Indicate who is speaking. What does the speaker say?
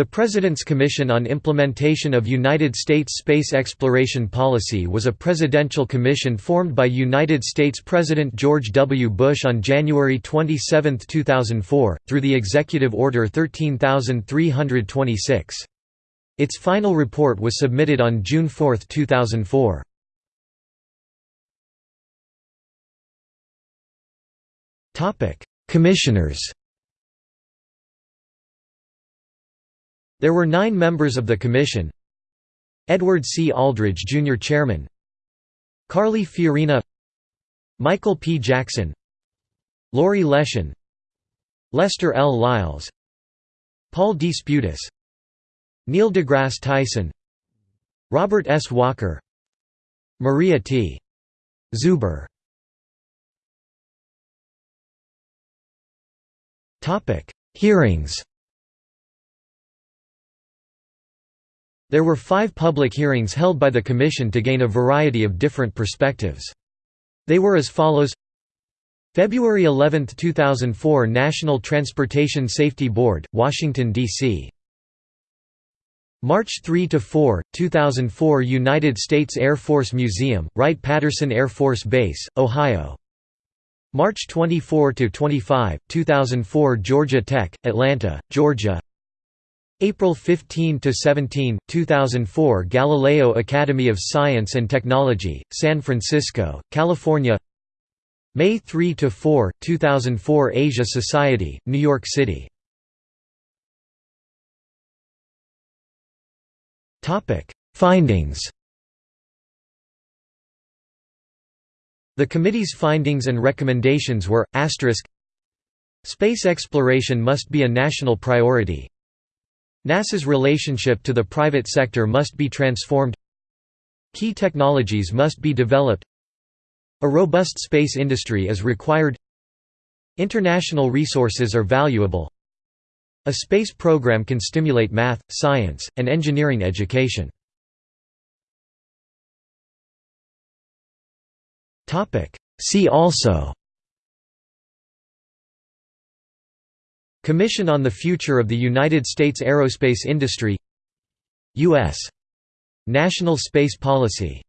Speaker 1: The President's Commission on Implementation of United States Space Exploration Policy was a presidential commission formed by United States President George W. Bush on January 27, 2004, through the Executive Order 13326. Its final report was submitted on June 4, 2004. Commissioners There were nine members of the commission Edward C. Aldridge Jr. Chairman Carly Fiorina Michael P. Jackson Laurie Leshin Lester L. Lyles Paul D. Spudis Neil deGrasse Tyson Robert S. Walker Maria T. Zuber Hearings There were five public hearings held by the Commission to gain a variety of different perspectives. They were as follows February 11, 2004 National Transportation Safety Board, Washington, D.C. March 3 to 4, 2004 United States Air Force Museum, Wright-Patterson Air Force Base, Ohio March 24 to 25, 2004 Georgia Tech, Atlanta, Georgia April 15 to 17, 2004 Galileo Academy of Science and Technology, San Francisco, California. May 3 to 4, 2004 Asia Society, New York City. Topic: Findings. The committee's findings and recommendations were, Space exploration must be a national priority NASA's relationship to the private sector must be transformed. Key technologies must be developed. A robust space industry is required. International resources are valuable. A space program can stimulate math, science, and engineering education. See also Commission on the Future of the United States Aerospace Industry U.S. National Space Policy